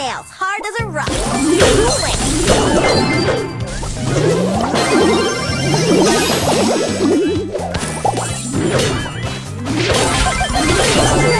nails, hard as a rock. Mr.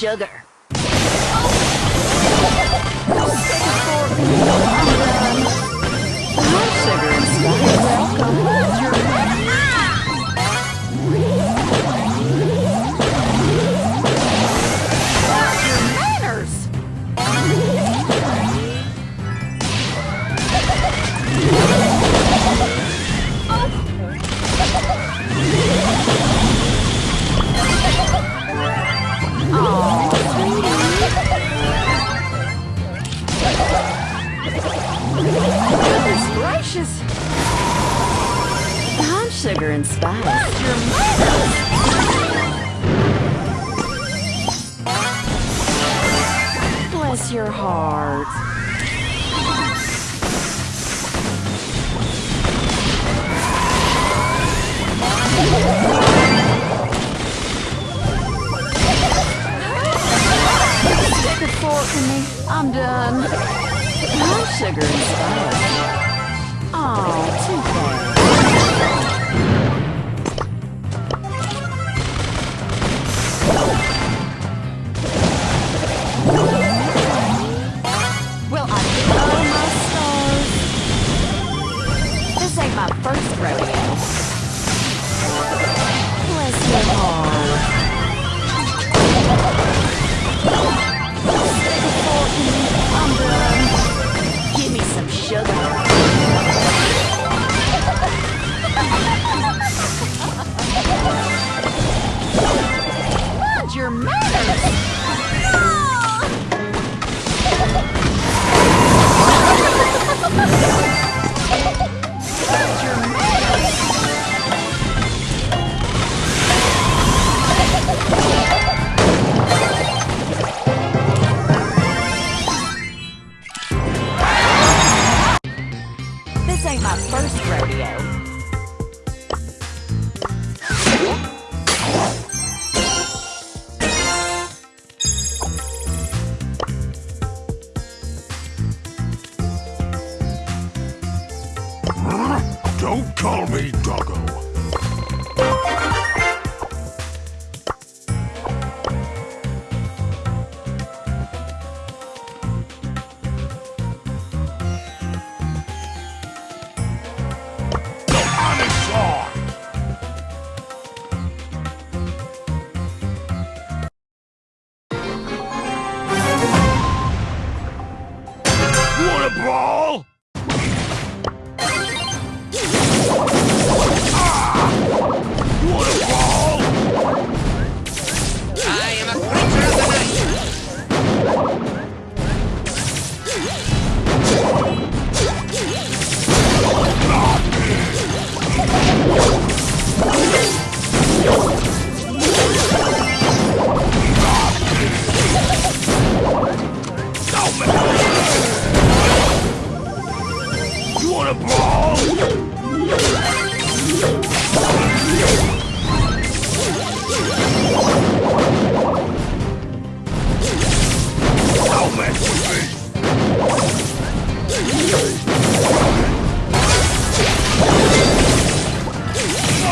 Sugar Goodness gracious. I'm sugar and spice. Your Bless your heart. Stick a fork in me. I'm done. I'm sugar and spice. Oh, too bad. Well, I blow my stars. This ain't my first rodeo. Bless your heart. my first rodeo.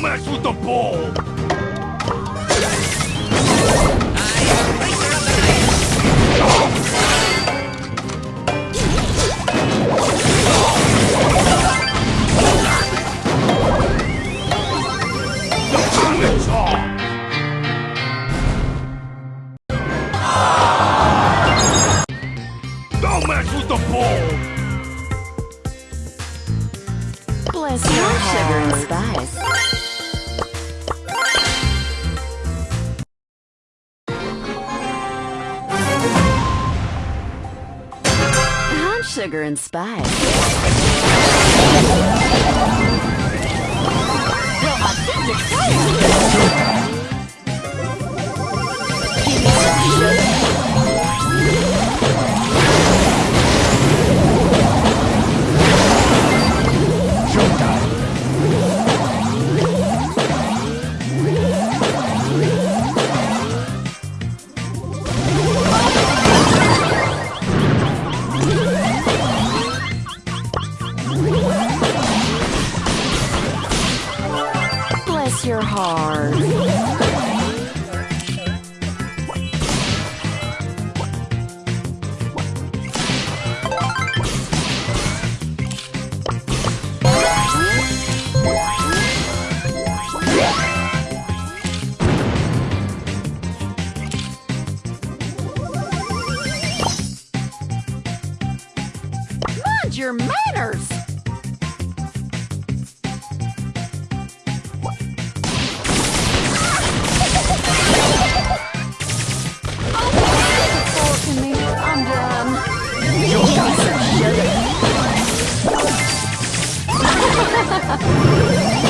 mess with the ball! I'm sugar and spice. すごい!